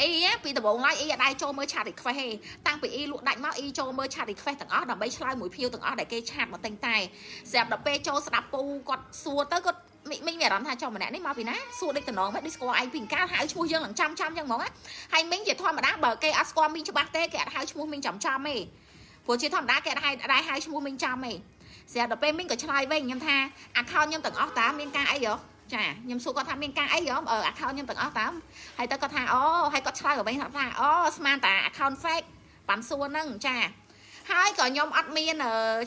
អ៊ីពីដំបូងឡើយអ៊ីអត់ដែរចូលមើលឆាត request ទេតាំងពីអ៊ីលក់ដាច់មកអ៊ីចូលមើលឆាត request ទាំងអស់ដើម្បីឆ្លើយមួយភៀវទាំងអស់ដែលគេឆាតមកតែងតែស្រាប់ដល់ពេលចូលស្ដាប់ពូគាត់សួរទៅគាត់មីងមានអារម្មណ៍ថាចុះម្នាក់នេះមកពីណាសួរដូចតំណងមិនដូចស្គាល់ឯងពីកាលហៅឈ្មោះយើងឡើងចាំចាំចឹងហ្មងហើយមីងជាធម្មតាបើគេអត់ស្គាល់មីងច្បាស់ទេគេអត់ហៅឈ្មោះមីងចាំចាំទេព្រោះជាធម្មតាគេអត់ហៅដែរហៅឈ្មោះមីងចាំទេស្រាប់ដល់ពេលមីងក៏ឆ្លើយវិញខ្ញុំថា account ខ្ញុំទាំងអស់តើមានការអីហ៎ ចាខ្ញុំសួរគាត់ថាមានការអីហ៎អឺ account ខ្ញុំទាំងអស់តើហើយទៅគាត់ថាអូហើយគាត់ឆ្លើយវិញថាអូស្មានតា account fake បានសួរហ្នឹងចាហើយក៏ខ្ញុំអត់មាន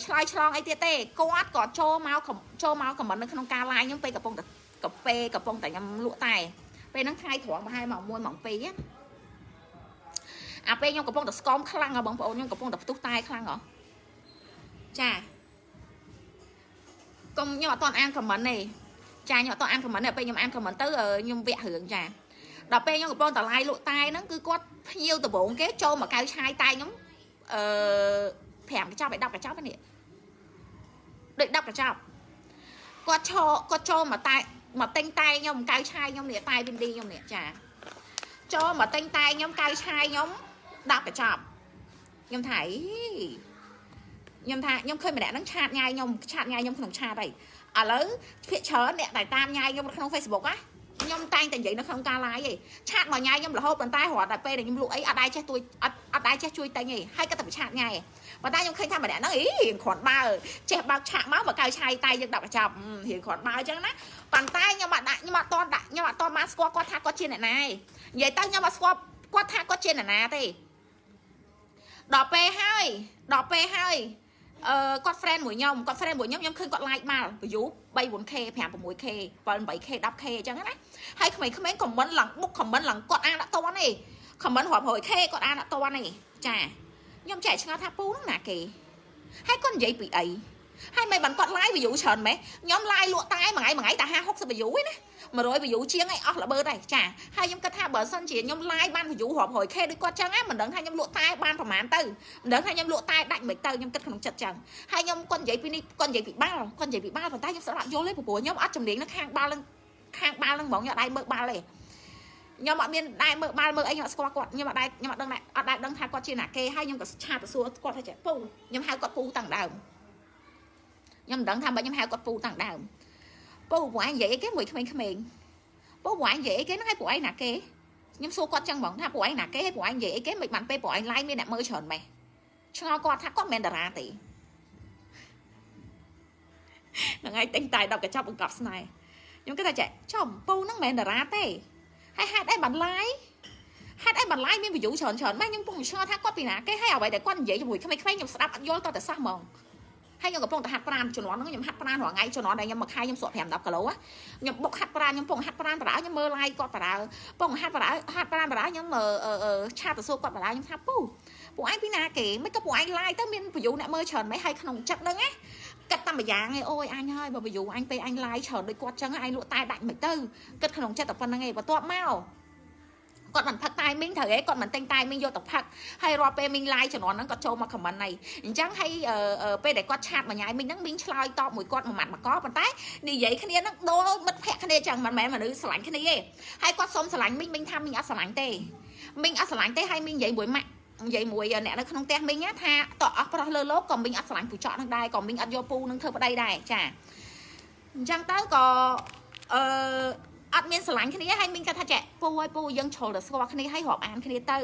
ឆ្លើយឆ្លងអីទៀតទេគាត់ក៏ចូលមកចូលមកខមមិននៅក្នុងការ live ខ្ញុំពេលកំពុងតែកាហ្វេកំពុងតែខ្ញុំលក់តែពេលហ្នឹងថ្ងៃត្រង់ប្រហែលម៉ោង1ម៉ោង2អាពេលខ្ញុំកំពុងតែស្គមខ្លាំងហ៎បងប្អូនខ្ញុំកំពុងតែផ្ទុះតែខ្លាំងហ៎ចាកុំខ្ញុំអត់តអានខមមិនទេ ចាខ្ញុំអត់តអានខមមិនទេពេលខ្ញុំអានខមមិនទៅខ្ញុំវាក់រឿងចាដល់ពេលខ្ញុំកំពុងតែឡាយលក់តែហ្នឹងគឺគាត់ភ្ញៀវដំបងគេចូលមកកៅឆាយតែខ្ញុំអឺ5កញ្ចប់ឲ្យ10កញ្ចប់នេះដូច10កញ្ចប់គាត់ឈរគាត់ចូលមកតែមកតែងតែខ្ញុំកៅឆាយខ្ញុំនេះតែវិនឌីខ្ញុំនេះចាចូលមកតែងតែខ្ញុំកៅឆាយខ្ញុំ10កញ្ចប់ខ្ញុំថាអីខ្ញុំថាខ្ញុំឃើញម្នាក់ហ្នឹងឆាតញ៉ាយខ្ញុំឆាតញ៉ាយខ្ញុំក្នុងឆាតហើយ ឥឡូវភាកច្រើនអ្នកដែលតាមញ៉ាយខ្ញុំក្នុង Facebook ណាខ្ញុំតែងតែនិយាយនៅក្នុងការ live ឯងឆាតមកញ៉ាយខ្ញុំរហូតប៉ុន្តែរាល់តែពេលដែលខ្ញុំលក់អីអត់ដែរចេះទួយអត់អត់ដែរចេះជួយតែងឯងហើយក៏តែឆាតញ៉ាយប៉ុន្តែខ្ញុំឃើញថាម្នាក់ហ្នឹងអីរៀងគ្រាន់បើចេះបើកឆាកមកមកកៅឆាយតែយើងដាក់កញ្ចប់រៀងគ្រាន់បើអញ្ចឹងណាប៉ុន្តែខ្ញុំអត់ដាក់ខ្ញុំអត់តន់ដាក់ខ្ញុំអត់តន់បានស្គាល់គាត់ថាគាត់ជាអ្នកណាឯងនិយាយទៅខ្ញុំអត់ស្គាល់គាត់ថាគាត់ជាអ្នកណាទេដល់ពេលហើយដល់ពេលហើយ អឺគាត់ friend មួយខ្ញុំគាត់ friend មួយខ្ញុំខ្ញុំឃើញគាត់ like មក view 3 4k 5 6k 7 8k 10k អញ្ចឹងណាហើយក្មេងៗ comment ឡើង book comment ឡើងគាត់អានអត់តន់ទេ comment រាប់រយ k គាត់អានអត់តន់ទេចាខ្ញុំចែកឆ្ងល់ថាពូហ្នឹងណាគេហើយគាត់និយាយពីអីហើយមិនបានគាត់ live view ច្រើនម៉េះខ្ញុំ live លក់តែមួយថ្ងៃមួយថ្ងៃតែ50 60 view ឯណា 100 view ជាងឯអស់ល្បើដែរចាហើយខ្ញុំគិតថាបើសិនជាខ្ញុំ live បាន view រាប់រយ k ដូចគាត់ចឹងណាមិនដឹងថាខ្ញុំលក់តែបានប្រហែលទៅមិនដឹងថាខ្ញុំលក់តែដាច់មិនទៅខ្ញុំគិតក្នុងចិត្តចឹងហើយខ្ញុំគាត់និយាយពីនេះគាត់និយាយពីបាល់គាត់និយាយពីបាល់ប៉ុន្តែខ្ញុំស្ដាប់យល់ទេព្រោះខ្ញុំអត់ជំនាញនៅខាងបាល់នឹងខាងបាល់នឹងហ្មងខ្ញុំអត់ដៃមើលបាល់ទេខ្ញុំអត់មានដែរមើលបាល់មើលអីខ្ញុំអត់ស្គាល់គាត់ខ្ញុំអត់ដែរខ្ញុំអត់ដឹងអត់ដែរដឹងថាគាត់ជាអ្នកគេហើយខ្ញុំក៏ឆាតទៅសួរគាត់ថាចេះពូខ្ញុំហៅគាត់ពូតាំងដើមខ្ញុំមិនដឹងថាបើខ្ញុំហៅគាត់ពូតាំងដើម ពូពួកឯងនិយាយអីគេមួយក្មេងៗពូពួកឯងនិយាយអីគេហ្នឹងឲ្យពួកឯងណាគេខ្ញុំសួរគាត់ចឹងហ្មងថាពួកឯងណាគេឲ្យពួកឯងនិយាយអីគេមិនបានពេលពួកឯង live មានអ្នកមើលច្រើនម៉េះឆ្ងល់គាត់ថាគាត់មិនមែនតារាទេហ្នឹងហើយតែងតែដល់កញ្ចប់បង្កប់ស្នេហ៍ខ្ញុំគិតថាចេះចំពូហ្នឹងមិនមែនតារាទេហើយហេតុអីបាន live ហេតុអីបាន live មាន view ច្រើនច្រើនម៉េះខ្ញុំពុំឆ្ងល់ថាគាត់ពីណាគេហើយអ្វីដែលគាត់និយាយជាមួយក្មេងៗខ្ញុំស្ដាប់អត់យល់តតែសោះហ្មង ហើយខ្ញុំកំពុងតែហាត់ប្រាណជំនាន់ហ្នឹងខ្ញុំហាត់ប្រាណរាល់ថ្ងៃជំនាន់ដែលខ្ញុំមកខែខ្ញុំសក់5 10គីឡូខ្ញុំបុកហាត់ប្រាណខ្ញុំពងហាត់ប្រាណបារខ្ញុំមើល live គាត់បារពងហាត់បារហាត់ប្រាណបារខ្ញុំឆាតទៅសួរគាត់បារខ្ញុំថាពូពួកឯងពីណាគេមិនក៏ពួកឯង live ទៅមាន view អ្នកមើលច្រើនមិនហើយក្នុងចិត្តហ្នឹងណាគិតតែម្យ៉ាងឯងអូយអញហើយបើ view អញពេលអញ live ច្រើនដូចគាត់ចឹងអញលក់តែដាច់មិនទៅគិតក្នុងចិត្តតែប៉ុណ្្នឹងឯងបន្ទាប់មក គាត់មិនផឹកតែមីងត្រូវហេគាត់មិនតែងតែមីងយកទៅផឹកហើយរាល់ពេលមីង live ជំនាន់ហ្នឹងគាត់ចូលមក comment ហ្នឹងអញ្ចឹងហើយពេលដែលគាត់ឆាតមួយញ៉ាយមីងហ្នឹងមីងឆ្លើយតបមួយគាត់មួយម៉ាត់មកកប៉ុន្តែនិយាយគ្នាហ្នឹងដូរមិត្តភក្តិគ្នាអញ្ចឹងមិនមែនមនុស្សស្រឡាញ់គ្នាទេហើយគាត់សុំស្រឡាញ់មីងមីងថាមីងអត់ស្រឡាញ់ទេមីងអត់ស្រឡាញ់ទេហើយមីងនិយាយមួយម៉ាក់និយាយមួយអ្នកនៅក្នុងផ្ទះមីងថាតអស់ប្រុសលើលោកក៏មីងអត់ស្រឡាញ់ពូចកនឹងដែរក៏មីងអត់យកពូនឹងធ្វើប្តីដែរចាអញ្ចឹងទៅក៏អឺ អត់មានស្រឡាញ់គ្នាហើយមីងគាត់ថាចាពូហើយពូយើងជ្រុលទៅស្គាល់គ្នាហើយរាប់អានគ្នាទៅ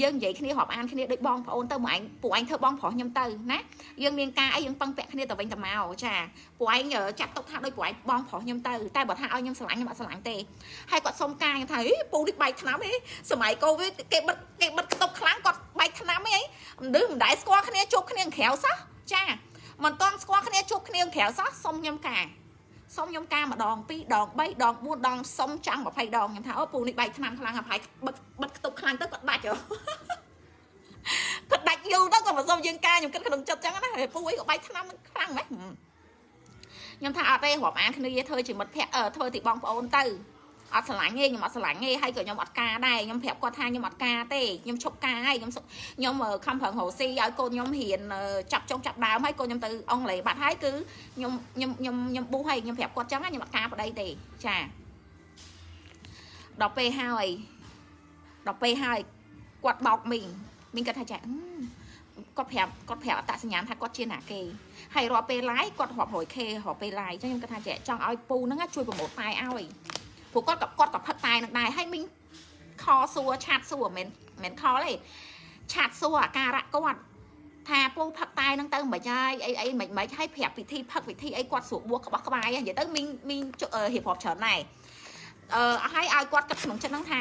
យើងនិយាយគ្នារាប់អានគ្នាដូចបងប្អូនទៅមកឯងពូឯងធ្វើបងប្រុសខ្ញុំទៅណាយើងមានការអីយើងពឹងពាក់គ្នាទៅវិញទៅមកចាពូឯងចាត់ទុកថាដូចពូឯងបងប្រុសខ្ញុំទៅតែបើថាឲ្យខ្ញុំស្រឡាញ់ខ្ញុំអត់ស្រឡាញ់ទេហើយគាត់សុំការខ្ញុំថាអីពូនេះបែកឆ្នាំអីសម័យកូវីដគេបិទគេបិទខ្ទប់ខ្លាំងគាត់បែកឆ្នាំអីមិនដឹងមិនដែរស្គាល់គ្នាជួបគ្នាក្រៅសោះចាមិនតន់ស្គាល់គ្នាជួបគ្នាក្រៅសោះសុំខ្ញុំការ សុំខ្ញុំការម្ដង2ដង3ដង4ដងសុំចាំង20ដងខ្ញុំថាអូពូនេះបែកឆ្នាំខ្លាំងហើយបិទបិទខ្ទប់ខ្លាំងទៅគាត់ដាច់ហ៎គាត់ដាច់យូរទៅក៏មិនសុំយើងការខ្ញុំគិតក្នុងចិត្តចឹងណាពូអីក៏បែកឆ្នាំខ្លាំងម៉េចខ្ញុំថាអត់ទេរាប់អានគ្នាធ្វើជាមិត្តភក្តិធ្វើទីបងប្អូនទៅ អត់ស្រឡាញ់ទេខ្ញុំអត់ស្រឡាញ់ទេហើយក៏ខ្ញុំអត់ការដែរខ្ញុំប្រាប់គាត់ថាខ្ញុំអត់ការទេខ្ញុំឈប់ការហើយខ្ញុំខ្ញុំខំប្រឹងរកស៊ីឲ្យកូនខ្ញុំរៀនចាប់ចុងចាប់ដើមហើយកូនខ្ញុំទៅអង់គ្លេសបាត់ហើយគឺខ្ញុំខ្ញុំខ្ញុំខ្ញុំប៊ូហើយខ្ញុំប្រាប់គាត់ចឹងខ្ញុំអត់ការប្តីទេចាដល់ពេលហើយដល់ពេលហើយគាត់បោកមីងមីងគាត់ថាចាអឺគាត់ប្រាប់គាត់ប្រាប់អត្តសញ្ញាណថាគាត់ជាណាគេហើយរាល់ពេល live គាត់រាប់ 100k រាល់ពេល live អញ្ចឹងខ្ញុំគាត់ថាចាចង់ឲ្យពូហ្នឹងជួយប្រម៉ូទតែឲ្យ ព្រោះគាត់ក៏គាត់ក៏ផឹកតែនឹងដែរហើយមីងខសួរឆាតសួរមិនមែនខលទេឆាតសួរអាការៈគាត់ថាពូផឹកតែនឹងទៅមិនហើយអីអីមិនមិនឲ្យប្រាប់ពិធីផឹកពិធីអីគាត់ស្រួលបួសក្បោះក្បាយនិយាយទៅមីងមីងរៀបរាប់ច្រើនដែរអឺឲ្យឲ្យគាត់គិតក្នុងចិត្តហ្នឹងថា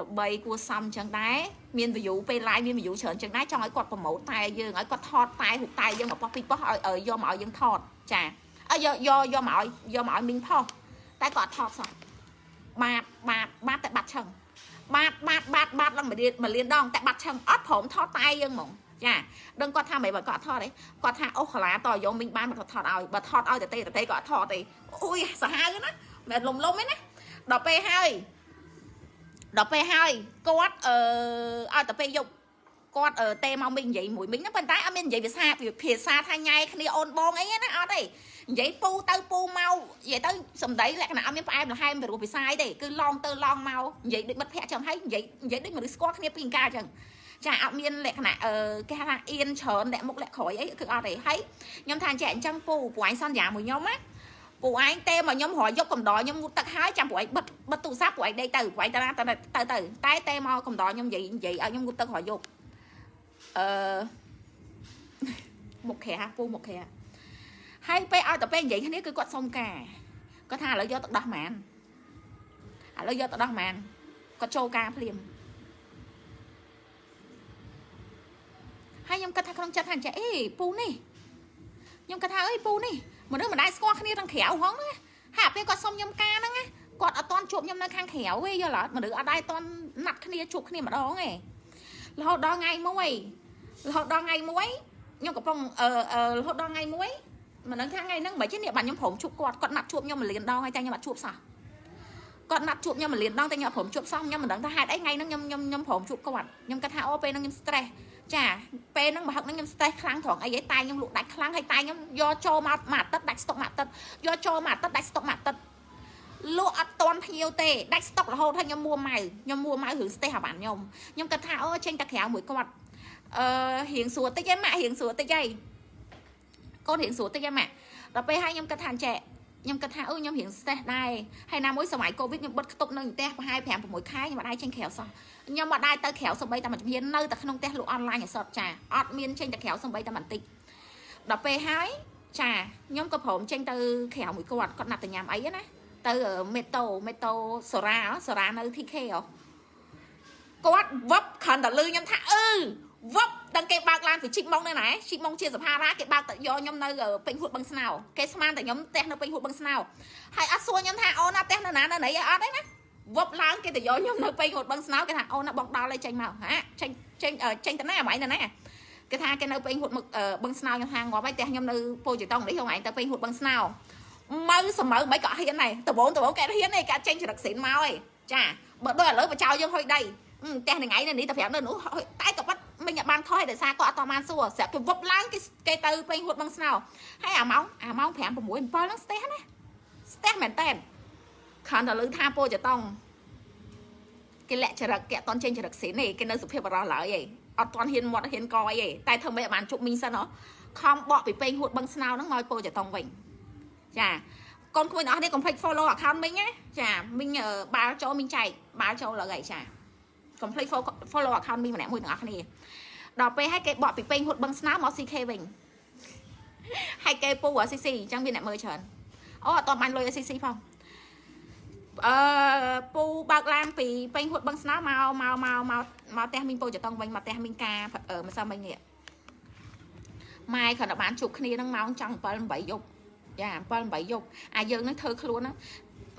ល្បីគួសមអញ្ចឹងដែរមាន view ពេល live មាន view ច្រើនអញ្ចឹងដែរចង់ឲ្យគាត់ប្រម៉ូទតែយើងឲ្យគាត់ថតតែរូបតែយើងមកប៉ោះពីប៉ោះឲ្យយកមកឲ្យយើងថតចាអើយកយកយកមកឲ្យយកមកឲ្យមីងផុស តែគាត់អត់ថតសោះបាតបាតបាតតែបាត់ឆឹងបាតបាតបាតបាតឡើងមួយលានមួយលានដងតែបាត់ឆឹងអត់ព្រមថតតែយើងហ្មងចាដឹងគាត់ថាមិនបើគាត់អត់ថតទេគាត់ថាអូកាឡាតយកមីងបានមកថតឲ្យបើថតឲ្យតទេតទេក៏អត់ថតទេអូយសាហាវណាមិនលំលំទេណាដល់ពេលហើយដល់ពេលហើយគាត់អឺឲ្យតែពេលយប់គាត់ទេមកមីងនិយាយមួយមីងហ្នឹងប៉ុន្តែអត់មាននិយាយភាសាភាសាថាញ៉ែគ្នាអូនបងអីណាអត់ទេ និយាយពូទៅពូមកនិយាយទៅសំដីលក្ខណៈអត់មានផ្អែមល្ហែមពីរោះពិសាយទេគឺឡងទៅឡងមកនិយាយដូចមិត្តភក្តិចឹងហើយនិយាយនិយាយដូចមនុស្សស្គាល់គ្នាពីកាចឹងចាអត់មានលក្ខណៈអឺគេថាអៀនច្រើនលាក់មុខលាក់ក្រោយអីគឺអត់ទេហើយខ្ញុំថាចេះអញ្ចឹងពូព្រោះឯងសន្យាមួយខ្ញុំណាពូឯងទេមកខ្ញុំរយយកកំដរខ្ញុំងូតទឹកហើយចាំពូឯងបិទបិទទូរស័ព្ទពូឯងដេកទៅពូឯងទៅទៅទៅទៅតែទេមកកំដរខ្ញុំនិយាយនិយាយឲ្យខ្ញុំងូតទឹករយយកអឺមុខក្រាពូមុខក្រា ហើយពេលឲ្យទៅពេលនិយាយគ្នាគឺគាត់សុំការគាត់ថាឥឡូវយកទឹកដោះហ្មងឥឡូវយកទឹកដោះហ្មងគាត់ចូលការភ្លាមហើយខ្ញុំគិតថាក្នុងចិត្តថាចេះអេពូនេះខ្ញុំគិតថាអើយពូនេះមនុស្សម្ដាយស្គាល់គ្នាទាំងក្រៅហងណាហើយពេលគាត់សុំខ្ញុំការហ្នឹងគាត់អត់តន់ជួបខ្ញុំនៅខាងក្រៅទេយល់អត់មនុស្សអត់ដែរតន់ណាត់គ្នាជួបគ្នាម្ដងទេរហូតដល់ថ្ងៃមួយរហូតដល់ថ្ងៃមួយខ្ញុំកំពុងអឺរហូតដល់ថ្ងៃមួយ មិនដឹងថាថ្ងៃហ្នឹងមិនចេះនេះបាទខ្ញុំព្រមជួបគាត់គាត់ណាត់ជួបខ្ញុំមួយលានដងហើយតែខ្ញុំអត់ជួបសោះគាត់ណាត់ជួបខ្ញុំមួយលានដងតែខ្ញុំអត់ព្រមជួបសោះខ្ញុំមិនដឹងថាហេតុអីថ្ងៃហ្នឹងខ្ញុំខ្ញុំខ្ញុំព្រមជួបគាត់ខ្ញុំគិតថាអូពេលហ្នឹងខ្ញុំ stress ចាពេលហ្នឹងបើហឹកហ្នឹងខ្ញុំ stress ខ្លាំងត្រង់អីឯងតែខ្ញុំលក់ដាច់ខ្លាំងហើយតែខ្ញុំយកចូលមកមួយអាទិត្យដាច់ស្តុកមួយអាទិត្យយកចូលមួយអាទិត្យដាច់ស្តុកមួយអាទិត្យលក់អត់តន់ភ្ញៀវទេដាច់ស្តុករហូតហើយខ្ញុំមួម៉ៅខ្ញុំមួម៉ៅរឿង stress អាបានខ្ញុំខ្ញុំគិតថាអូចេញតែក្រៅមួយគាត់អឺរៀងសួរតិចឯងម៉ាក់រៀងសួរតិចឯង កូនរៀងសួរតិចឯងម៉ាក់ដល់ពេលហើយខ្ញុំគិតថាអញ្ចេះខ្ញុំគិតថាអឺខ្ញុំរៀង stress ដែរហើយណាមួយសម័យកូវីដខ្ញុំបិទខ្ទប់នៅផ្ទះប្រហែល5 6ខែខ្ញុំអត់ដែរចេញក្រៅសោះខ្ញុំអត់ដែរទៅក្រៅសំបីតែមួយជំហាននៅតែក្នុងផ្ទះលក់អនឡាញអសតចាអត់មានចេញទៅក្រៅសំបីតែបន្តិចដល់ពេលហើយចាខ្ញុំក៏ព្រមចេញទៅក្រៅមួយគាត់គាត់ណាត់ទៅញ៉ាំអីណាទៅមេតូមេតូសូរ៉ាសូរ៉ានៅ TK ហ៎គាត់វឹបគ្រាន់តែលឺខ្ញុំថាអឺវឹប ដឹងគេបើកឡានពីជីកម៉ងនៅណាជីកម៉ងជាសភារាគេបើកទៅយកខ្ញុំនៅពេញហួតបឹងស្នោគេស្មានតែខ្ញុំផ្ទះនៅពេញហួតបឹងស្នោហើយអត់សួរខ្ញុំថាអូនណាផ្ទះនៅណានៅណីអត់ទេណាវឹបឡើងគេទៅយកខ្ញុំនៅពេញហួតបឹងស្នោគេថាអូនណាបងដល់ហើយចេញមកហាចេញចេញចេញទៅណាអ្មងទៅណាគេថាគេនៅពេញហួតបឹងស្នោខ្ញុំថាងាប់ហើយផ្ទះខ្ញុំនៅពោជិតងនេះខ្ញុំឯងទៅពេញហួតបឹងស្នោម៉ៅសមៅមិនក៏ហ៊ានដែរដបងដបងគេហ៊ានទេគេចេញចរិតស៊ីនមកឯងចាបើដូចឥឡូវបចោយើងហុយដីផ្ទះថ្ងៃនេះទៅប្រាប់នៅនោះតែក៏បាត់ មិញបានខុសឲ្យដោយសារគាត់អត់តបានសួរស្រាប់គេវឹបឡើងគេគេទៅពេញហួតបឹងស្នោហើយអាម៉ោងអាម៉ោង5 6 7ហ្នឹងស្ទះណាស្ទះមែនតើខានតែលើថាពោចតង់គេលាក់ចរិតគេអត់តន់ចេញចរិតស៊ីនទេគេនៅសុភាពបរោះឡើយឯងអត់តន់ហ៊ានមាត់ហ៊ានកយឯងតែធ្វើមិនបានជប់មីងសិនហ៎ខំបកពីពេញហួតបឹងស្នោហ្នឹងមកពោចតង់វិញចាកូនក្មួយអ្នកនេះកុំភ្លេច follow account មីងណាចាមីងបាល់ចូលមីងចែកបាល់ចូលលើអីចាកុំភ្លេច follow account មីងម្នាក់មួយទាំងអស់គ្នា ដល់ពេលឲ្យគេបកពីពេញហួតបឹងស្នោមក CK វិញហើយគេពូ CC អញ្ចឹងមានអ្នកមើលច្រើនអូអត់តបានលុយ CC ផងអឺពូបើកឡានពីពេញហួតបឹងស្នោមកមកមកមកមកផ្ទះមីងពូចតងវិញមកផ្ទះមីងការម្សិលមិញនេះម៉ែគ្រាន់តែបានជួបគ្នានឹងម៉ោងចង់7 8យប់ចា7 8យប់អាយើងនឹងធ្វើខ្លួនហ្នឹង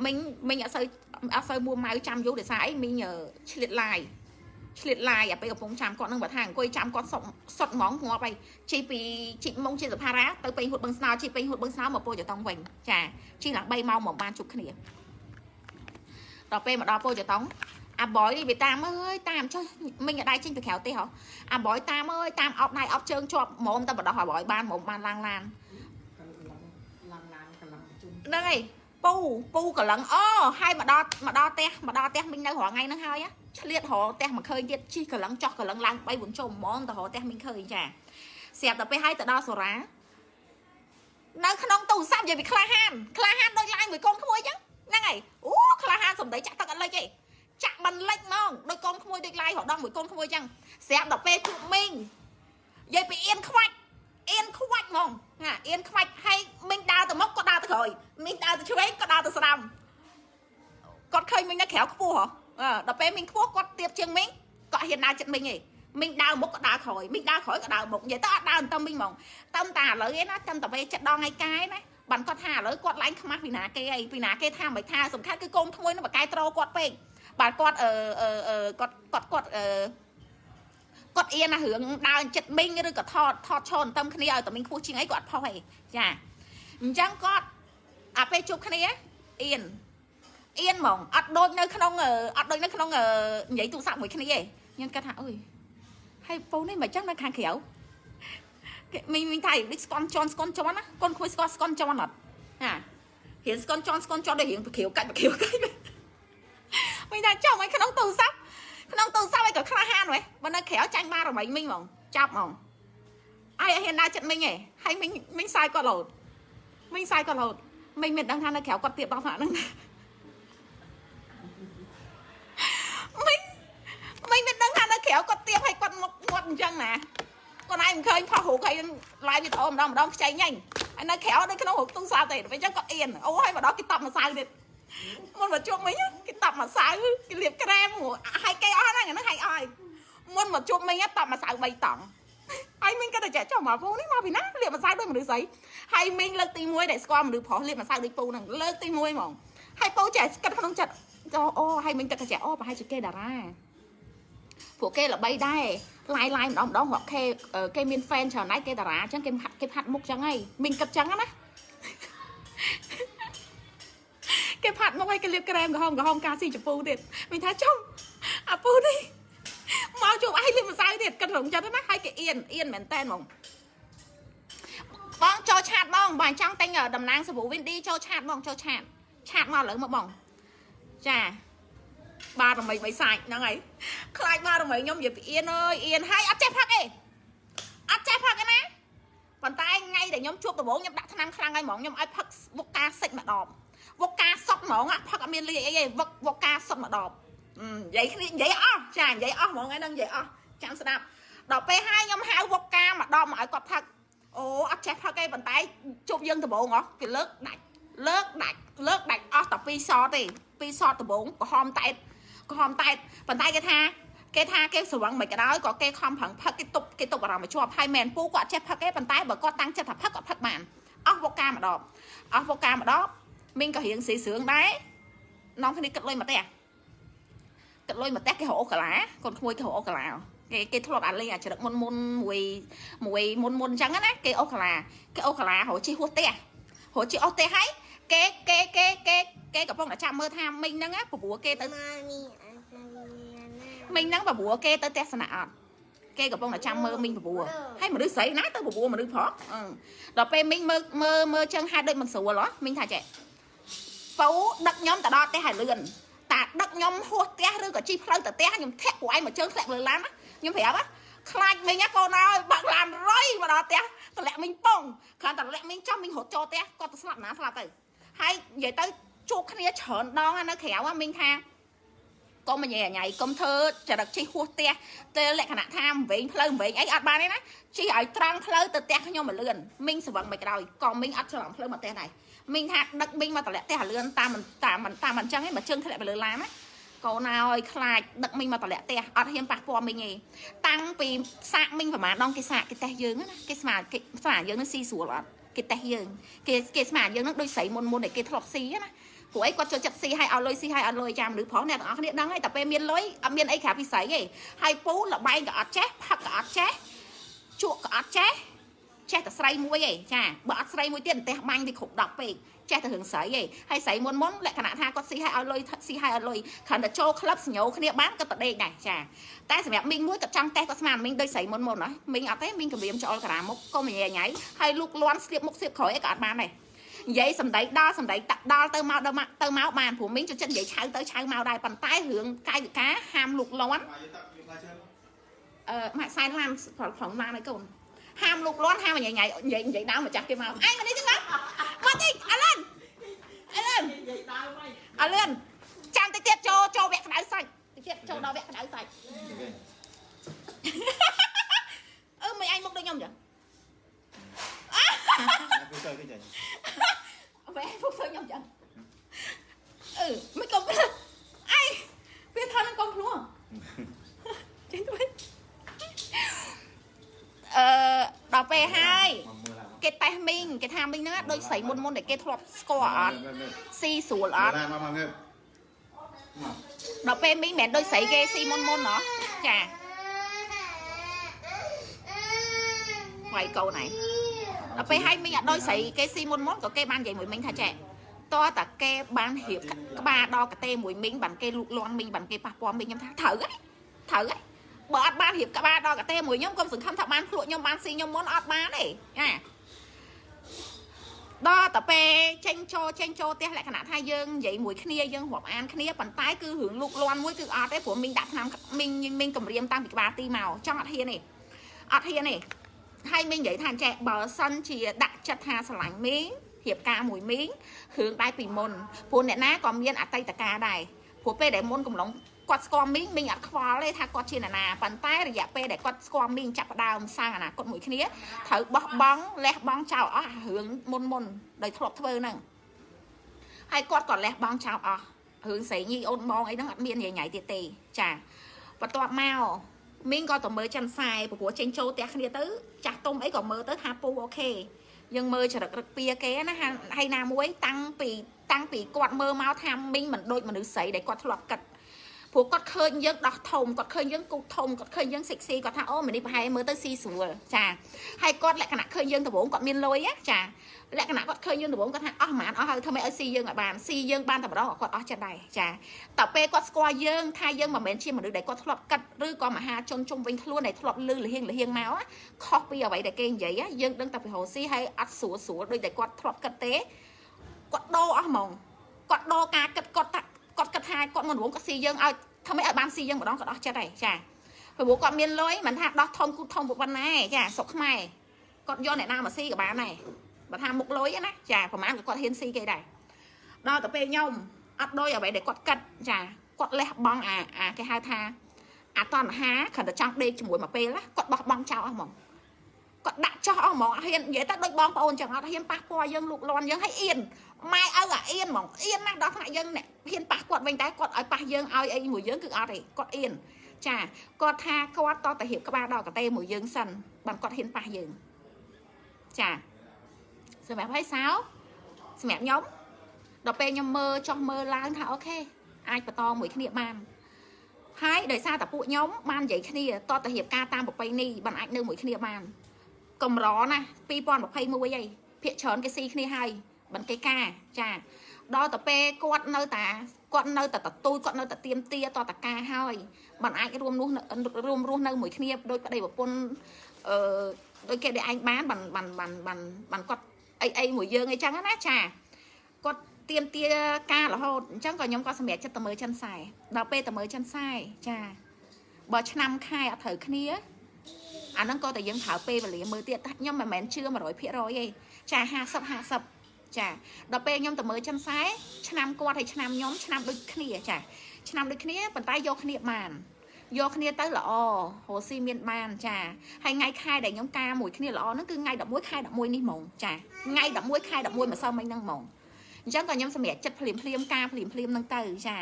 មិញមិញអត់សូវអត់សូវមួម៉ៅចាំយូរដោយសារអីមិញឆ្លៀតឡាយ ឆ្លៀតឡាយអាពេលកំពុងចាំគាត់នឹងបើថាអង្គុយចាំគាត់សុតសុតហ្មងងាប់ហើយជីពីជីមុងជាសភារាទៅពេញហួតបឹងស្នោជីពេញហួតបឹងស្នោមកពោចតុងវិញចាជីឡើង3ម៉ោងមកបានជួបគ្នាដល់ពេលមកដល់ពោចតុងអាបយនេះវាតាមអើយតាមចុះមិញអត់ដៃចេញពីក្រៅទេហ៎អាបយតាមអើយតាមអោបដៃអោបជើងជាប់ហ្មងតែបដោះអាបយបានហ្មងបានឡើងឡានហ្នឹងហើយពូពូកលឹងអូហើយមកដល់មកដល់ផ្ទះមកដល់ផ្ទះមិញនៅរាល់ថ្ងៃហ្នឹងហើយ ឆ្លៀតរកផ្ទះមកឃើញទៀតជីកលឹងចោះកលឹងឡើង3 4ជុំហ្មងទៅរកផ្ទះមីងឃើញចាស្រាប់តែពេលឲ្យទៅដល់សូរ៉ានៅក្នុងទូរស័ព្ទនិយាយពីក្លាហានក្លាហានដូចឡើងមួយកូនក្មួយចឹងហ្នឹងហើយអូក្លាហានសំដីចាក់ទឹកអត់លិចទេចាក់មិនលិចហ្មងដូចកូនក្មួយដូចឡាយរដងមួយកូនក្មួយចឹងស្រាប់ដល់ពេលជួបមីងនិយាយពីអៀនខ្វាច់អៀនខ្វាច់ហ្មងណាអៀនខ្វាច់ហើយមីងដើរទៅមុខក៏ដើរទៅក្រោយមីងដើរទៅឆ្វេងក៏ដើរទៅស្ដាំគាត់ឃើញមីងនៅក្រៅខ្ពស់ហ៎អឺ ដល់ពេលមីងខ្ពស់គាត់ទៀបជាងមីងគាត់ហ៊ានដើរចិត្តមីងឯងមីងដើរមុខក៏ដើរក្រោយមីងដើរក្រោយក៏ដើរមុខនិយាយទៅអត់ដើរទៅមីងហ្មងតាមតាឥឡូវឯណាតាមតាពេលចិត្តដងឯកាយណាបានគាត់ថាឥឡូវគាត់ឡើងខ្មាស់ពីណាគេអីពីណាគេថាមិនថាសំខាន់គឺកូនក្មួយនឹងបកែត្រគាត់ពេកបាទគាត់អឺអឺគាត់គាត់គាត់អឺគាត់អៀនណារឿងដើរចិត្តមីងឬក៏ថតថតឈរតាមគ្នាឲ្យតែមីងខ្ពស់ជាងអីគាត់អត់ផុសអីចាអញ្ចឹងគាត់អាពេលជួបគ្នាអៀន អៀនហ្មងអត់ដូចនៅក្នុងអត់ដូចនៅក្នុងនិយាយទូរស័ព្ទមួយគ្នាទេខ្ញុំគាត់ថាអើយហើយពូនេះមិនចឹងនៅខាងក្រៅគេមីងមីងថាដូចស្គន់ជន់ស្គន់ជន់ណាកូនគួយស្គន់ស្គន់ជន់អត់ណារៀនស្គន់ជន់ស្គន់ជន់ដូចរៀងប្រក្រាវកាច់ប្រក្រាវកាច់មីងថាចង់ឲ្យក្នុងទូរស័ព្ទក្នុងទូរស័ព្ទឲ្យក៏ក្លាហានហ៎បើនៅក្រៅចាញ់បានរមិញមីងហ្មងចាប់ហ្មងអាយឲ្យហ៊ានដើរចិត្តមីងហ៎ហើយមីងមីងសាយគាត់លោតមីងសាយគាត់លោតមីងមិនដឹងថានៅក្រៅគាត់ទៀតដល់ថ្នាក់ហ្នឹង មីងមីងមិនដឹងថានៅក្រៅគាត់ទៀបឲ្យគាត់មុខមាត់អញ្ចឹងណាគាត់ឯងមិនឃើញផុសរូបឲ្យឡាយវីដេអូម្ដងម្ដងខ្ចីញ៉ាញ់ហើយនៅក្រៅនៅក្នុងរូបទូរស័ព្ទទេពេលអញ្ចឹងគាត់អៀនអូហើយម្ដងគេតប់ម្សៅទៀតមុនមកជុំវិញគេតប់ម្សៅគេលាបក្រែមឲ្យគេអស់ហ្នឹងហ្នឹងឲ្យអស់មុនមកជុំវិញតប់ម្សៅ3តង់ហើយមីងក៏តែចុះមកពូនេះមកពីណាលាបម្សៅដូចមនុស្សស្រីហើយមីងលើកទី1ដែលស្គាល់មនុស្សប្រុសលាបម្សៅដូចពូហ្នឹងលើកទី1ហ្មងហើយពូចេះគិតក្នុងចិត្ត អូហើយមីងក៏តែចេះអូប្រហែលជាគេតារាពួកគេល្បីដែរឡាយឡាយម្ដងម្ដងគាត់គេគេមាន fan ច្រើនណាស់គេតារាអញ្ចឹងគេហាត់គេហាត់មុខចឹងហើយមីងគិតចឹងណាគេផាត់មកឲ្យគេលាបក្រែមក្រហមក្រហមការស៊ីចពូទៀតមីងថាចុងអាពូនេះមកជួបឯងលាបម្សៅទៀតគិតរងចិត្តណាហើយគេអៀនអៀនមែនតែនហ្មងបងចូលឆាតបងបងចង់ទិញតំណាងសាប៊ូ Windy ចូលឆាតបងចូលឆាតឆាតមកឥឡូវមកបង ចាបាទរមីបីសាច់ហ្នឹងហើយខ្លាចបាទរមីខ្ញុំនិយាយពីអៀនអើយអៀនហើយអត់ចេះផឹកទេអត់ចេះផឹកទេណាប៉ុន្តែថ្ងៃដែលខ្ញុំជួបដំបូងខ្ញុំដាក់ថ្នាំខ្លាំងហើយហ្មងខ្ញុំឲ្យផឹកវុកកាសិចម្ដងវុកកាសុតហ្មងផឹកអត់មានលីអីទេវុកវុកកាសុតម្ដងនិយាយគ្នានិយាយអស់ចានិយាយអស់ហ្មងហ្នឹងនិយាយអស់ចាំស្ដាប់ដល់ពេលហើយខ្ញុំហៅវុកកាម្ដងមកឲ្យគាត់ផឹកអូអត់ចេះផឹកទេប៉ុន្តែជួបយើងដំបូងហ៎គេលើកដាច់លើកដាច់លើកដាច់អស់តែ2សតទេ 2សតដំបូងក្រហមតែតក្រហមតែតប៉ុន្តែគេថាគេថាគេស្រវឹងមិនក៏ដោយក៏គេខំប្រឹងផឹកគេទប់គេទប់អារម្មណ៍មកជាប់ហើយមែនពូគាត់ចេះផឹកទេប៉ុន្តែបើគាត់តាំងចិត្តថាផឹកគាត់ផឹកបានអស់វុកកាម្ដងអស់វុកកាម្ដងមីងក៏រៀងស៊ីស្រឿងដែរនំគ្នាគិតលុយមកទេគិតលុយមកទេគេរកអូកាឡាកូនក្មួយគេរកអូកាឡាគេគេធ្លាប់អាលេងអាច្រឹកមុនមុនមួយមួយមុនមុនអញ្ចឹងណាគេអូកាឡាគេអូកាឡារកជិះហួសផ្ទះរកជិះអស់ផ្ទះហើយ គេគេគេគេគេកំពុងតែចាំមើលថាមីងហ្នឹងព្រោះគេទៅមីងហ្នឹងព្រោះគេទៅទស្សនៈអត់គេកំពុងតែចាំមើលមីងបបួរហើយមនុស្សស្រីណាទៅបបួរមនុស្សប្រុសដល់ពេលមីងមើលមើលមើលចឹងហាត់ដូចមិនស្រួលហ៎មីងថាចេះពៅដឹកខ្ញុំទៅដល់ផ្ទះឲ្យលឿនតាដឹកខ្ញុំហួសផ្ទះឬក៏ជិះផ្លូវទៅផ្ទះខ្ញុំធាក់ព្រោះឯងមកជើងធ្លាក់លើឡានណាខ្ញុំប្រាប់ណាខ្លាចមីងណាកូនអើយបាក់ឡានរុយមកដល់ផ្ទះតម្លាក់មីងប៉ុងគ្រាន់តែតម្លាក់មីងចំមីងរត់ចូលផ្ទះគាត់ទៅស្លាប់ណាស្លាប់ទៅ ហើយនិយាយទៅជួបគ្នាច្រើនដងនៅក្រៅមីងថាកុំញ៉ៃញ៉ៃកុំធ្វើចរិតជិះហួសផ្ទះទៅលក្ខណៈថាវែងផ្លូវវែងអីអត់បានទេណាជិះឲ្យត្រង់ផ្លូវទៅផ្ទះខ្ញុំមកលឿនមីងស្វឹងមិនក្រោយក៏មីងអត់ច្រឡំផ្លូវមកផ្ទះដែរមីងថាដឹកមីងមកតម្លាក់ផ្ទះលឿនតាមតាមតាមអញ្ចឹងឯងបើជើងធ្លាក់ទៅលើឡានណាកូនឲ្យខ្លាចដឹកមីងមកតម្លាក់ផ្ទះអត់ហ៊ានប៉ះពាល់មីងទេតាំងពីសាកមីងប្រហែលដងគេសាកគេតេះយើងណាគេស្មានគេស្មានយើងនឹងស៊ីស្រួលអត់ គេតេះយើងគេគេស្មានយើងនឹងដូចស្រីមុនមុនដែលគេធ្លាប់ស៊ីណាព្រោះអីគាត់ចូលចិត្តស៊ីឲ្យឲ្យលុយស៊ីឲ្យអត់លុយចាំឬផងអ្នកទាំងអស់គ្នាដឹងហើយតែពេលមានលុយអត់មានអីក្រៅពីស្រីទេហើយពូលបែងក៏អត់ចេះផឹកក៏អត់ចេះជក់ក៏អត់ចេះចេះតែស្រីមួយឯងចាបើអត់ស្រីមួយទៀតផ្ទះបាញ់វាគ្រប់10ពេក ចេះតែរឿងស្រីឯងហើយស្រីមុនមុនលក្ខណៈថាគាត់ស៊ីឲ្យឲ្យលុយស៊ីឲ្យអត់លុយគ្រាន់តែចូលក្លឹបសញ្ញោគ្នាបានគាត់ទៅដេកដែរចាតែសម្រាប់មីងមួយគាត់ចង់តេះគាត់ស្មានមីងដូចស្រីមុនមុនណាមីងអត់ទេមីងគម្រាមច្អល់ការ៉ាមុខក៏មិនញ៉ៃញ៉ៃហើយលូកលាន់ស្លៀកមុខស្លៀកក្រោយអីក៏អត់បានដែរនិយាយសម្ដីដល់សម្ដីតាក់ដល់ទៅមកដល់មកទៅមកបានព្រោះមីងចូលចិត្តនិយាយឆៅទៅឆៅមកដែរប៉ុន្តែរឿងកាយវិការហាមលូកលាន់មកយកតាក់យកផ្លែឈើមកអឺម៉ាក់សែនឡានប្រឡងឡានឲ្យកូន ហាមលូកលាន់ហាមញ៉ៃញ៉ៃនិយាយនិយាយដើមម្ចាស់គេមកអញមកនេះចឹងណាមកតិចអលិនអលិននិយាយដើមហើយអលិនចាំតិចទៀតចូលចូលវគ្គក្តៅសាច់តិចទៀតចូលដល់វគ្គក្តៅសាច់អឺមិនអញមកដូចខ្ញុំចឹងណាគឺទៅគេចាញ់វែពុកធ្វើខ្ញុំចឹងអឺមិនកុំអីវាថានឹងកុំភ្លោះចេញទៅវិញ អឺដល់ពេលហើយមកមើលឡានគេតេះមីងគេថាមីងហ្នឹងដូចស្រីមុនមុនដែលគេធ្លាប់ស្គាល់អត់ស៊ីស្រួលអត់ឡានមកមកងើបមកដល់ពេលមីងមិនមែនដូចស្រីគេស៊ីមុនមុនហ៎ចាវាយកូនឯងដល់ពេលឲ្យមីងអត់ដូចស្រីគេស៊ីមុនមុនក៏គេបាននិយាយមួយមីងថាចេះតើតាគេបានរៀបក្បាលដល់កតេមួយមីងបានគេលូកលាន់មីងបានគេប៉ះពាល់មីងខ្ញុំថាត្រូវហ៎ត្រូវហ៎ បើអត់បានរៀបក្បាលដល់កតេមួយខ្ញុំកុំសង្ឃឹមថាបានភ្លក់ខ្ញុំបានស៊ីខ្ញុំមុនអត់បានទេចាដល់តែពេលចេញចូលចេញចូលផ្ទះលក្ខណៈថាយើងនិយាយមួយគ្នាយើងរាប់អានគ្នាប៉ុន្តែគឺរឿងលូកលាន់មួយគឺអត់ទេព្រោះមីងដាក់ឆ្នាំមីងមីងគម្រាមតាំងពីក្បាលទីមកចង់អត់ហ៊ានទេអត់ហ៊ានទេហើយមីងនិយាយថាចេះបើសិនជាដាក់ចិត្តថាស្រឡាញ់មីងរៀបការមួយមីងរឿងដែរពីមុនព្រោះអ្នកណាក៏មានអតីតកាលដែរព្រោះពេលដែលមុនកំឡុង គាត់ស្គាល់មីងមីងអត់ខ្វល់ទេថាគាត់ជាអ្នកណាប៉ុន្តែរយៈពេលដែលគាត់ស្គាល់មីងចាប់ផ្ដើមសាងអនាគតមួយគ្នាត្រូវបោះបង់លះបង់ចោលអស់អារឿងមុនមុនដោយធ្លាប់ធ្វើហ្នឹងហើយគាត់ក៏លះបង់ចោលអស់រឿងស្រីញីអូនបងអីហ្នឹងអត់មានញញ៉ៃទៀតទេចាបន្ទាប់មកមីងក៏ទៅមើលចិនខ្សែព្រោះចេញចូលផ្ទះគ្នាទៅចាស់ទុំអីក៏មើលទៅថាពូអូខេយើងមើលចរិតរឹកពៀគេណាហាហើយណាមួយតាំងពីតាំងពីគាត់មើលមកថាមីងមិនដូចមនុស្សស្រីដែលគាត់ធ្លាប់គិត ព្រោះគាត់ឃើញយើងដោះធំគាត់ឃើញយើងគូធំគាត់ឃើញយើងសិចស៊ីគាត់ថាអូម្នេះប្រហែលមើលទៅស៊ីស្រួលចាហើយគាត់លក្ខណៈឃើញយើងដំបូងគាត់មានលុយណាចាលក្ខណៈគាត់ឃើញយើងដំបូងគាត់ថាអស់ប្រហែលអស់ហើយធ្វើម៉េចឲ្យស៊ីយើងឲ្យបានស៊ីយើងបានតែម្ដងក៏គាត់អស់ចិត្តដែរចាតែពេលគាត់ស្គាល់យើងថាយើងមិនមែនជាមនុស្សដែលគាត់ធ្លាប់កាត់ឬក៏មហាជនជុំវិញខ្លួនដែលធ្លាប់លឺលហៀងលហៀងមកណាខុសពីអ្វីដែលគេនិយាយណាយើងដឹងតែពីរស់ស៊ីហើយអត់ស្រួលស្រួលដូចតែគាត់ធ្លាប់គិតទេគាត់ដូរអស់ហ្មងគាត់ដូរការគិតគាត់ថាគាត់គិតថាគាត់មិនរងគាត់ស៊ីយើងឲ្យ ធ្វើម៉េចឲ្យបានស៊ីយើងម្ដងគាត់អស់ចិត្តហើយចាព្រោះគាត់មានលុយមិនថាដោះធំគូធំប៉ុណ្ណាទេចាស្រុកខ្មែរគាត់យកអ្នកណាមកស៊ីក៏បានដែរបើថាមុខលុយណាចាប្រហែលក៏គាត់ហ៊ានស៊ីគេដែរដល់ទៅពេលខ្ញុំអត់ដូចអ្វីដែលគាត់គិតចាគាត់លះបង់អាអាគេហៅថាអាតណ្ហាគ្រាន់តែចង់ដេកជាមួយមកពេលណាគាត់បោះបង់ចោលអស់ហ្មងគាត់ដាក់ចោលអស់ហ្មងអត់ហ៊ាននិយាយទៅដូចបងប្អូនចឹងអត់ហ៊ានប៉ះពាល់យើងលូកលាន់យើងឲ្យអៀនម៉ែឪអាអៀនហ្មងអៀនណាស់ដល់ថ្នាក់យើងអ្នក ហ៊ានប៉ះគាត់វិញតែគាត់ឲ្យប៉ះយើងឲ្យអីមួយយើងគឺអត់ទេគាត់អៀនចាគាត់ថាគាត់តតែរៀបក្បាលដល់កតេមួយយើងសិនបានគាត់ហ៊ានប៉ះយើងចាសម្រាប់ឲ្យសៅសម្រាប់ខ្ញុំដល់ពេលខ្ញុំមើលចោះមើលឡើងថាអូខេអាចបន្តមួយគ្នាបានហើយដោយសារតែពួកខ្ញុំបាននិយាយគ្នាតតទៅរៀបការតាមប្រពៃណីបានអាចនៅមួយគ្នាបានកំរណា2021ហីភាកច្រើនគេស៊ីគ្នាហើយបានគេការចា ដល់ទៅពេលគាត់នៅតាគាត់នៅតែទទួលគាត់នៅតែទៀមទាតតការហើយបានអាចរួមនោះរួមរស់នៅមួយគ្នាដោយប្តីប្រពន្ធអឺដោយគេដែលឯងបានបានបានបានបានបានគាត់អីអីមួយយើងអីចឹងណាចាគាត់ទៀមទាការរហូតអញ្ចឹងក៏ខ្ញុំក៏សម្រេចចិត្តទៅមើលចិនខ្សែដល់ពេលទៅមើលចិនខ្សែចាបើឆ្នាំខែអត់ត្រូវគ្នាអាហ្នឹងក៏តែយើងប្រើពេលវេលាមើលទៀតតែខ្ញុំមិនមែនជឿ100%ទេចា50 50 ចាដល់ពេលខ្ញុំទៅមើលចិនខ្សែឆ្នាំគាត់ហើយឆ្នាំខ្ញុំឆ្នាំដូចគ្នាចាឆ្នាំដូចគ្នាប៉ុន្តែយកគ្នាបានយកគ្នាទៅល្អរស់ស៊ីមានបានចាហើយថ្ងៃខែដែលខ្ញុំការមួយគ្នាល្អហ្នឹងគឺថ្ងៃ11ខែ11នេះហ្មងចាថ្ងៃ11ខែ11ម្សិលមិញហ្នឹងហ្មងអញ្ចឹងក៏ខ្ញុំសម្រេចចិត្តភ្លាមភ្លាមការភ្លាមភ្លាមហ្នឹងទៅចា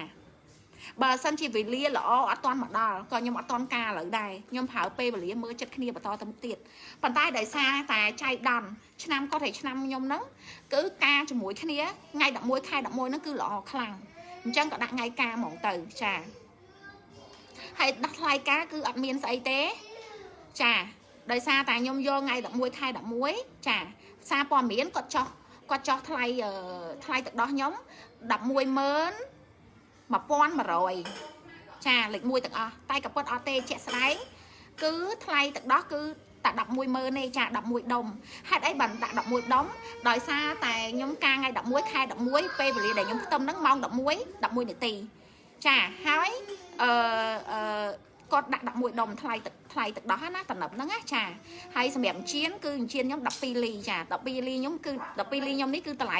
បើសិនជាវេលាល្អអត់តាន់មកដល់ក៏ខ្ញុំអត់តាន់ការលើដែរខ្ញុំប្រើពេលវេលាមើលចិត្តគ្នាបន្តទៅមុខទៀតប៉ុន្តែដោយសារតែចៃដន្យឆ្នាំគាត់ហើយឆ្នាំខ្ញុំហ្នឹងគឺការជាមួយគ្នាថ្ងៃ11ខែ11ហ្នឹងគឺល្អខ្លាំងអញ្ចឹងក៏ដាក់ថ្ងៃការហ្មងទៅចាហើយដាក់ថ្លៃការគឺអត់មានស្អីទេចាដោយសារតែខ្ញុំយកថ្ងៃ11ខែ11ចាសារព័ត៌មានគាត់ចោះគាត់ចោះថ្លៃថ្លៃទឹកដោះខ្ញុំ110,000 1100ចាលេខ1ទាំងអស់តែក៏ប៉ុតអត់ទេជាក់ស្ដែងគឺថ្លៃទឹកដោះគឺតែ110,000ទេចា11ដុំហេតុអីបានដាក់11ដុំដោយសារតែខ្ញុំការថ្ងៃ11ខែ11ពេលវេលាដែលខ្ញុំផ្ទឹមហ្នឹងម៉ោង11 11នាទីចាហើយអឺអឺគាត់ដាក់11ដុំថ្លៃទឹកថ្លៃទឹកដោះណាតំណឹបហ្នឹងណាចាហើយសម្រាប់អញ្ជៀនគឺអញ្ជៀនខ្ញុំ12លីចា12លីខ្ញុំគឺ12លីខ្ញុំនេះគឺតម្លៃ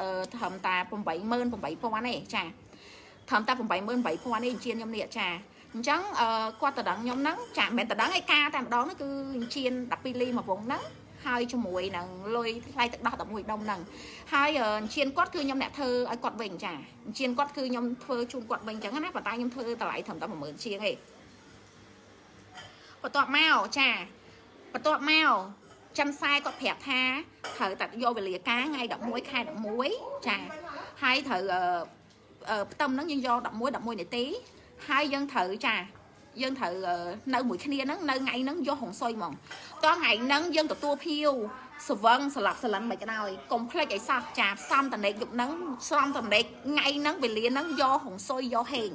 អឺត្រឹមតែ88000ទេចា ត្រឹមតែ88000ទេអញ្ជៀនខ្ញុំនេះចាអញ្ចឹងអឺគាត់តដឹងខ្ញុំហ្នឹងចាមិនមែនតដឹងឯការតែម្ដងហ្នឹងគឺអញ្ជៀន12លីមួយវងហ្នឹងហើយជាមួយនឹងលុយថ្លៃទឹកដោះ11ដុំហ្នឹងហើយអឺអញ្ជៀនគាត់គឺខ្ញុំអ្នកធ្វើឲ្យគាត់វិញចាអញ្ជៀនគាត់គឺខ្ញុំធ្វើជូនគាត់វិញអញ្ចឹងណាប៉ុន្តែខ្ញុំធ្វើតម្លៃត្រឹមតែ10000ជាងឯងបន្ទាប់មកចាបន្ទាប់មកចិនខ្សែគាត់ប្រាប់ថាត្រូវតែយកវេលាការថ្ងៃ11ខែ11ចាហើយត្រូវអឺអឺ ផ្ទឹមហ្នឹងយើងយក11 11នាទីហើយយើងត្រូវចាយើងត្រូវនៅមួយគ្នាហ្នឹងនៅថ្ងៃហ្នឹងយកហុងសុយហ្មងតោះថ្ងៃហ្នឹងយើងទទួលភៀវសវឹងស្លាប់ស្លឹងមិនក៏ដោយកុំភ្លេចឲ្យសោះចាសំតនេកយប់ហ្នឹងសំតនេកថ្ងៃហ្នឹងវេលាហ្នឹងយកហុងសុយយកហេង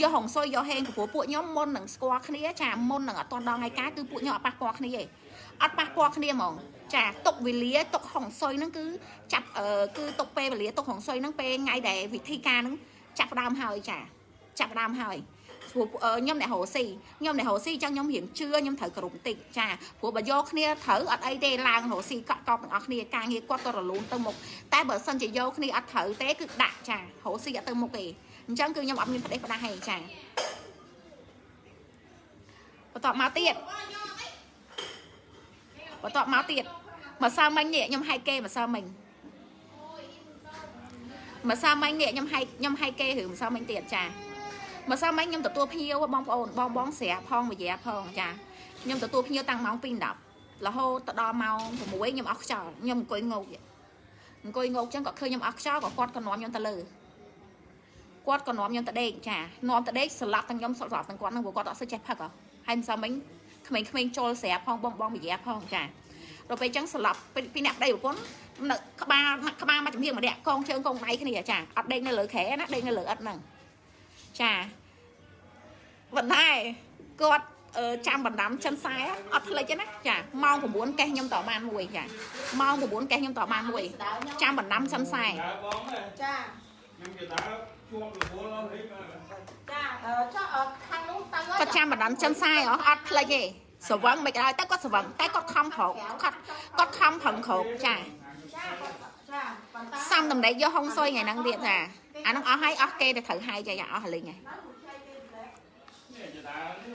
យកហុងសុយយកហេងព្រោះពួកខ្ញុំមុននឹងស្គាល់គ្នាចាមុននឹងអត់តដល់ថ្ងៃការគឺពួកខ្ញុំអត់ប៉ះពាល់គ្នាទេ អត់ប៉ះពាល់គ្នាហ្មងចាទុកវេលាទុកហុងសុយហ្នឹងគឺចាប់អឺគឺទុកពេលវេលាទុកហុងសុយហ្នឹងពេលថ្ងៃដែលវិធីការហ្នឹងចាប់ផ្ដើមហើយចាចាប់ផ្ដើមហើយព្រោះខ្ញុំអ្នករស់ស៊ីខ្ញុំអ្នករស់ស៊ីអញ្ចឹងខ្ញុំរៀងជឿខ្ញុំត្រូវគ្រប់បន្តិចចាព្រោះបើយកគ្នាត្រូវអត់អីទេឡើងរស់ស៊ីកក់កប់ទាំងអស់គ្នាការងារគាត់ក៏រលូនទៅមុខតែបើសិនជាយកគ្នាអត់ត្រូវទេគឺដាក់ចារស់ស៊ីអត់ទៅមុខទេអញ្ចឹងគឺខ្ញុំអត់មានផ្ដេសផ្ដាស់ទេចាបន្តមកទៀត បន្តមកទៀតម្សិលមិញនេះខ្ញុំហែកគេម្សិលមិញម្សិលមិញនេះខ្ញុំហែកខ្ញុំហែកគេរឿងម្សិលមិញទៀតចាម្សិលមិញខ្ញុំទទួលភ្ញៀវបងប្អូនបងបងស្រាផងវិយាផងចាខ្ញុំទទួលភ្ញៀវតាំងម៉ោង2:10រហូតទៅដល់ម៉ោង6ខ្ញុំអស់ខ្យល់ខ្ញុំអង្គុយងោកអង្គុយងោកចឹងក៏ឃើញខ្ញុំអស់ខ្យល់ក៏គាត់ក៏នាំខ្ញុំទៅលើគាត់ក៏នាំខ្ញុំទៅដេកចានាំទៅដេកស្លាប់ទាំងខ្ញុំស្លាប់ទាំងគាត់ហ្នឹងព្រោះគាត់អត់សូវចេះផឹកហ៎ហើយម្សិលមិញ ក្មេងៗចូលស្រាប់ផងបងបងវិយាផងចាដល់ពេលចឹងស្លាប់ពីអ្នកប្តីប្រពន្ធនៅក្បាលក្បាលមកជំនាញម្នាក់កងជើងកងដៃគ្នាចាអត់ដេកនៅលើខែណាដេកនៅលើអត់ហ្នឹងចាប៉ុន្តែគាត់ចាំបណ្ដាំចិនខ្សែអត់ភ្លេចទេណាចាម៉ោង9កេះខ្ញុំតបានមួយចាម៉ោង9កេះខ្ញុំតបានមួយចាំបណ្ដាំចិនខ្សែដើរបងទេចា ខ្ញុំគេដើរជួបរវល់ហើយមកចាអឺចុះអឺខាងនោះទៅគាត់ចាំបណ្ដាំចិនខ្សែហ៎អត់ភ្លេចទេស្រវឹងមិនក៏ដោយតែគាត់ស្រវឹងតែគាត់ខំប្រកគាត់គាត់ខំប្រឹងក្រោកចាចាចាប៉ុន្តែសំតំណេកយកហុងសុយថ្ងៃហ្នឹងទៀតចាអាហ្នឹងអស់ហើយអស់គេទៅត្រូវហើយចាយ៉ាអស់លេងហើយនេះจะដើរ